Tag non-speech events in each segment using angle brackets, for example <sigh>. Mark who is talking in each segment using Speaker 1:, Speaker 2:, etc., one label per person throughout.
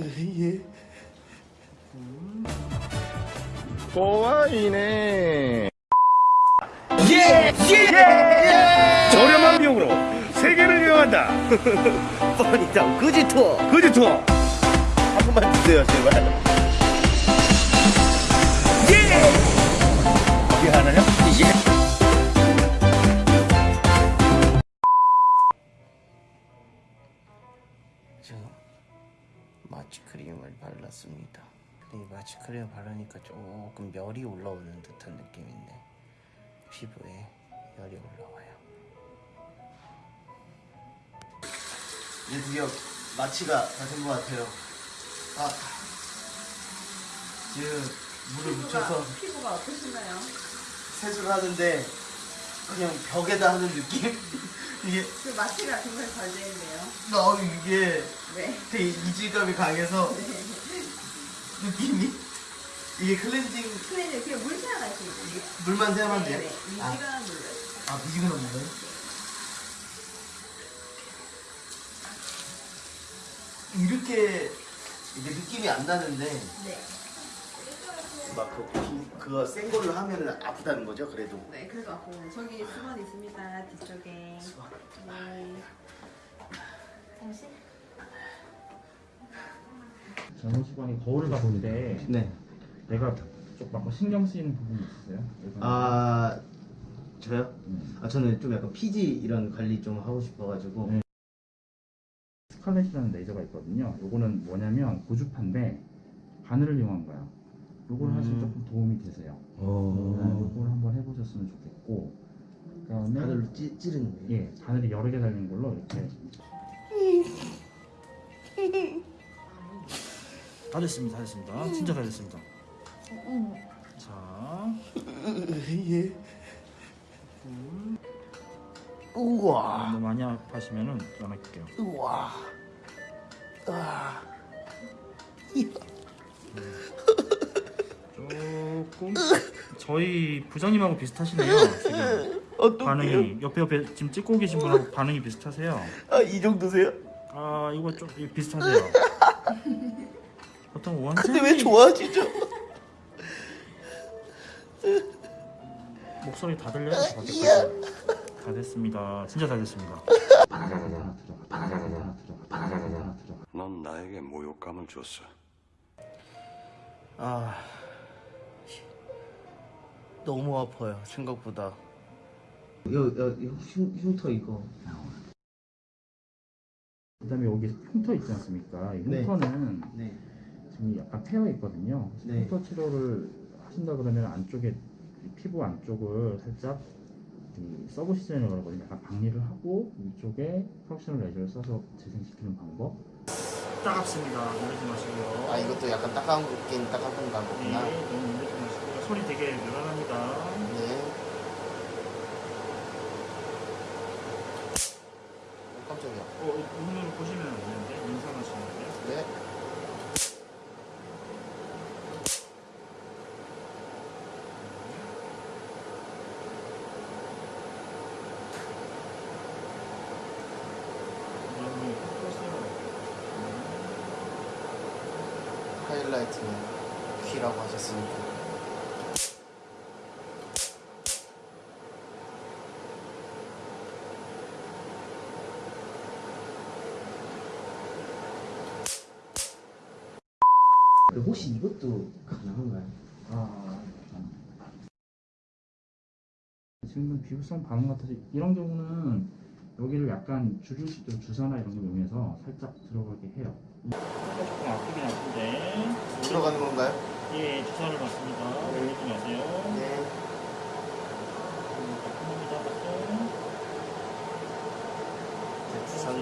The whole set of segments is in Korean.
Speaker 1: 예.
Speaker 2: 꼬아이네.
Speaker 1: 예! 예!
Speaker 2: 저렴한 비용으로 세계를 여행한다.
Speaker 1: 뻔히다 그지 투어
Speaker 2: 그지 투어.
Speaker 1: 한 번만 주세요 제발 예!
Speaker 2: 어디 하나요?
Speaker 1: 예! 마취크림을 발랐습니다 이 마취크림을 바르니까 조금 열이 올라오는 듯한 느낌인데 피부에 열이 올라와요 이제 드디어 마취가 다 된 것 같아요 아 지금 물을 묻혀서
Speaker 3: 피부가 어떠신가요?
Speaker 1: 세수를 하는데 그냥 벽에다 하는 느낌? 이게
Speaker 3: 그 마취가 정말 잘 되는데요.
Speaker 1: 어 이게
Speaker 3: 네.
Speaker 1: 되게 이질감이 강해서 <laughs> 느낌이 이게 클렌징
Speaker 3: 클렌징 그냥 물 사용하시면 돼요.
Speaker 1: 물만 세면 돼요?
Speaker 3: 네,
Speaker 1: 아,
Speaker 3: 미지근한 물로.
Speaker 1: 아 미지근한 물요? 이렇게 이게 느낌이 안 나는데
Speaker 3: 네.
Speaker 1: 막그 그거 센 걸로 하면은 아프다는 거죠 그래도
Speaker 3: 네, 그래서 앞으로 저기 수건 있습니다. 뒤쪽에.
Speaker 1: 수건.
Speaker 3: 네. 잠시.
Speaker 4: 전호수관이 거울을 봤을 때
Speaker 1: 네.
Speaker 4: 내가 조금 신경 쓰이는 부분이 있으세요?
Speaker 1: 아 저요?
Speaker 4: 음.
Speaker 1: 아 저는 좀 약간 피지 이런 관리 좀 하고 싶어가지고
Speaker 4: 네. 스칼렛이라는 레이저가 있거든요. 요거는 뭐냐면 고주파인데 바늘을 이용한 거야. 요걸
Speaker 1: 음.
Speaker 4: 하시면 조금 도움이 되세요.
Speaker 1: 어...
Speaker 4: 네, 요걸 한번 해보셨으면 좋겠고 그다음에
Speaker 1: 바늘로 찌, 찌르는 거예요?
Speaker 4: 예 바늘이 여러 개 달린 걸로 이렇게 다 됐습니다, 다 됐습니다. 진짜 다 됐습니다. 자,
Speaker 1: 예. 우와
Speaker 4: 너무 많이 아파시면은 전화할게요.
Speaker 1: 우와 아
Speaker 4: 조금 저희 부장님하고 비슷하시네요. 지금
Speaker 1: 어떡해요?
Speaker 4: 반응이 옆에 옆에 지금 찍고 계신 분하고 반응이 비슷하세요.
Speaker 1: 아 이 정도세요?
Speaker 4: 아 이거 좀 비슷하세요. 보통 원장님
Speaker 1: 근데 왜 좋아하시죠?
Speaker 4: 목소리 다 들려요? 저 밖에까지. 다 됐습니다. 진짜 다 됐습니다.
Speaker 5: 넌 나에게 모욕감을 줬어.
Speaker 1: 아 너무 아파요 생각보다 여, 여, 여 흉, 흉터 이거
Speaker 4: 그 다음에 여기 흉터 있지 않습니까? 이
Speaker 1: 네.
Speaker 4: 흉터는
Speaker 1: 네
Speaker 4: 지금 약간 패여 있거든요.
Speaker 1: 네.
Speaker 4: 흉터 치료를 하신다 그러면 안쪽에 이 피부 안쪽을 살짝 이 subcision이라고 하거든요. 약간 박리를 하고 위쪽에 fractional 레이저를 써서 재생시키는 방법. 따갑습니다. 놀라지 마시고요.
Speaker 1: 아 이것도 약간 따가운 따가운가 보구나
Speaker 4: 네, 너무 놀라지 마시고요. 소리 되게 요란합니다.
Speaker 1: 네 어, 깜짝이야
Speaker 4: 어, 눈으로 보시면 안 되는데 인상하시는데요.
Speaker 1: 네. 하이라이트는 귀라고 하셨으니까 혹시 이것도 가능한가요?
Speaker 4: 아, 지금 비후성 반응 같아서 이런 경우는 여기를 약간 주류식으로 주사나 이런 걸 이용해서 살짝 들어가게 해요. 조금 아프긴 아픈데
Speaker 1: 들어가는 건가요?
Speaker 4: 예 주사를 받습니다. 놀리지 마세요.
Speaker 1: 네
Speaker 4: 아픕니다. 맞죠?
Speaker 1: 네, 주사는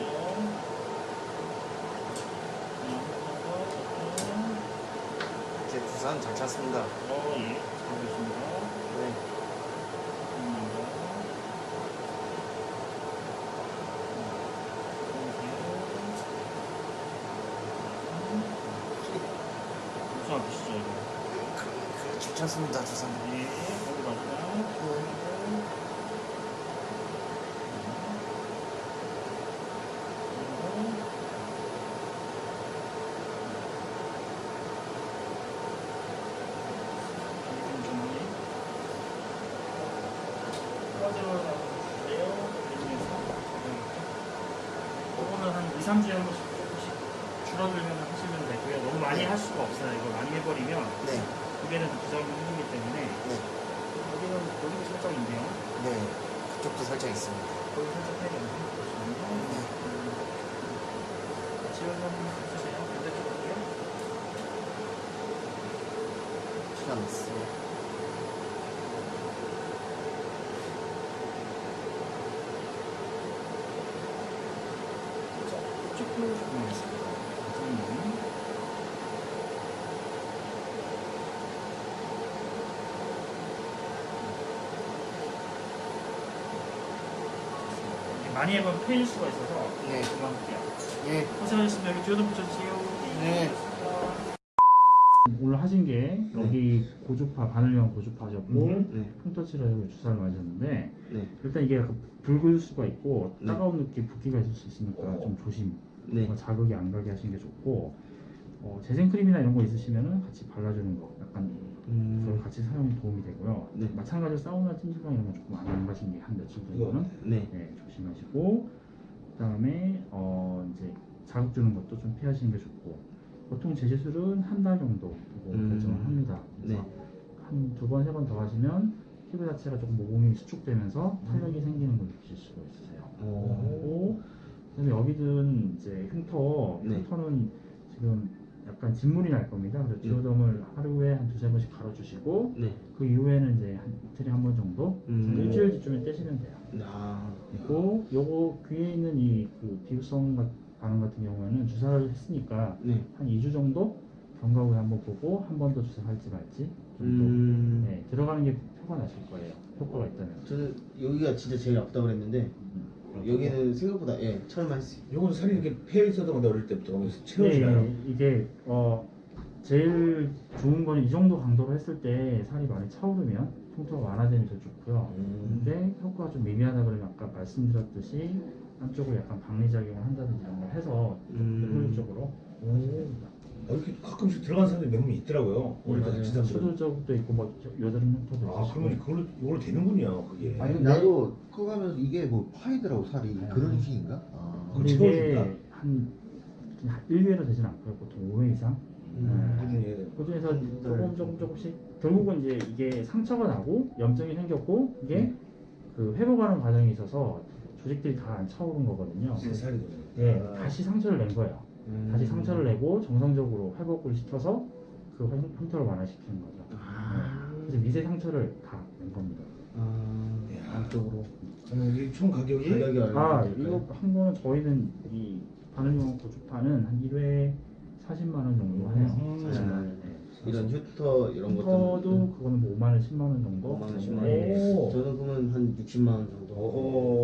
Speaker 1: 제 부산 잘 찼습니다
Speaker 4: 어, 예. 잘하고 있습니다.
Speaker 1: 네
Speaker 4: 무슨 아프시죠, 이거?
Speaker 1: 그, 그, 잘 찼습니다 주사는
Speaker 4: 예, 거기 마지막. 이제는 한 2, 3주에 한 번씩 조금씩 줄어들면 하시면 되고요. 네, 너무 많이 할 수가 없어요. 이거 많이 해버리면
Speaker 1: 네.
Speaker 4: 입에는 부작용이 생기기 때문에
Speaker 1: 네.
Speaker 4: 여기는 여기도 살짝 있네요.
Speaker 1: 네. 그쪽도 살짝 있습니다.
Speaker 4: 거기 살짝 해야 되는데.
Speaker 1: 그렇죠. 네. 음.
Speaker 4: 지금 많이 해보면 패일 수가 있어서
Speaker 1: 네.
Speaker 4: 그만할게요.
Speaker 1: 예,
Speaker 4: 고생하셨습니다. 여기 뒤에도 붙여주세요.
Speaker 1: 네.
Speaker 4: 오늘 하신 게 여기 고주파 바늘형 고주파셨고
Speaker 1: 네.
Speaker 4: 흉터치료하고 주사를 맞았는데
Speaker 1: 네.
Speaker 4: 일단 이게 약간 붉을 수가 있고
Speaker 1: 네.
Speaker 4: 따가운 느낌 붓기가 있을 수 있으니까 좀 조심
Speaker 1: 네.
Speaker 4: 어, 자극이 안 가게 하시는 게 좋고 어, 재생 크림이나 이런 거 있으시면은 같이 발라주는 거 약간 그걸
Speaker 1: 음,
Speaker 4: 같이 사용이 도움이 되고요
Speaker 1: 네.
Speaker 4: 마찬가지로 사우나 찜질방 이런 거 조금 안 가시는 게한 며칠 정도는
Speaker 1: 네.
Speaker 4: 네, 조심하시고 그다음에 어, 이제 자극 주는 것도 좀 피하시는 게 좋고 보통 제 시술은 한 달 정도 보고
Speaker 1: 음.
Speaker 4: 결정을 합니다. 그래서
Speaker 1: 네.
Speaker 4: 한두 번 세 번 더 하시면 피부 자체가 조금 모공이 수축되면서 탄력이 생기는 걸 느끼실 수가 있으세요.
Speaker 1: 음. 오.
Speaker 4: 그다음에 여기든 이제 흉터
Speaker 1: 네.
Speaker 4: 흉터는 지금 약간 진물이 날 겁니다. 그래서
Speaker 1: 네.
Speaker 4: 디오덤을 하루에 한 두세 번씩 갈아주시고
Speaker 1: 네.
Speaker 4: 그 이후에는 이제 한 이틀에 한 번 정도
Speaker 1: 음.
Speaker 4: 일주일 뒤쯤에 떼시면 돼요.
Speaker 1: 아,
Speaker 4: 그리고 요거 귀에 있는 이그 비브성 가- 반응 같은 경우에는 주사를 했으니까
Speaker 1: 네.
Speaker 4: 한 2주 정도 경과 후에 한번 보고 한 번 더 주사 할지 말지 정도
Speaker 1: 음.
Speaker 4: 네, 들어가는 게 표가 나실 거예요. 효과가 있다면.
Speaker 6: 저는 여기가 진짜 제일 아프다고 그랬는데 여기는 생각보다 예 처음 했어요.
Speaker 2: 요건 살이 이렇게 패 있었던 건데 어릴 때부터 그러면서 채워지나요?
Speaker 4: 네, 이게 어 제일 좋은 거는 이 정도 강도로 했을 때 살이 많이 차오르면 흉터가 완화되면 더 좋고요.
Speaker 6: 음.
Speaker 4: 근데 효과가 좀 미미하다 그러면 아까 말씀드렸듯이 한쪽을 약간 방리작용을 한다든지 이런 걸 해서
Speaker 1: 음.
Speaker 4: 효율적으로
Speaker 2: 어, 이렇게 가끔씩 들어간 사람들이 몇 명 있더라고요.
Speaker 6: 맞아요.
Speaker 2: 다친 사람들.
Speaker 4: 수도적도 있고 뭐 여- 여드름 흉터도
Speaker 2: 아, 그러면 그걸로 이걸로 되는군요. 그게.
Speaker 6: 아니 나도 커가면서 이게 뭐 파이더라고 살이
Speaker 4: 네.
Speaker 6: 그런 식인가? 아.
Speaker 4: 근데 이게
Speaker 2: 채워진다?
Speaker 4: 한 1회로 되진 않고요. 보통 5회 이상.
Speaker 6: 음.
Speaker 4: 네.
Speaker 2: 꾸준히 해야 돼.
Speaker 4: 그 중에서
Speaker 6: 음,
Speaker 4: 조금
Speaker 6: 네.
Speaker 4: 조금 조금씩 결국은 이제 이게 상처가 나고 염증이 생겼고 이게
Speaker 2: 네.
Speaker 4: 그 회복하는 과정에 있어서 조직들이 다 안 차오른 거거든요.
Speaker 2: 새 살이 되네.
Speaker 4: 네,
Speaker 2: 아.
Speaker 4: 다시 상처를 낸 거예요.
Speaker 6: 음.
Speaker 4: 다시 상처를 내고 정상적으로 회복을 시켜서 그 흉- 흉터를 완화시키는 거죠.
Speaker 6: 아.
Speaker 4: 네. 그래서 미세 상처를 다 낸 겁니다.
Speaker 6: 아.
Speaker 2: 야.
Speaker 4: 안쪽으로.
Speaker 2: 저는 이게 총 가격이
Speaker 6: 가격이 얼마?
Speaker 4: 아 이거 한 거는 저희는 이 바늘용 고주파는 한 1회 40만 원 정도 해요.
Speaker 2: 음.
Speaker 4: 40만 원. 네.
Speaker 6: 이런 휴터 이런 것도
Speaker 4: 그거는 뭐 5만 원, 10만 원 정도.
Speaker 6: 5만 원, 10만 원.
Speaker 4: 네.
Speaker 2: 오.
Speaker 6: 저는 그러면 한 60만 원 정도.
Speaker 2: 오.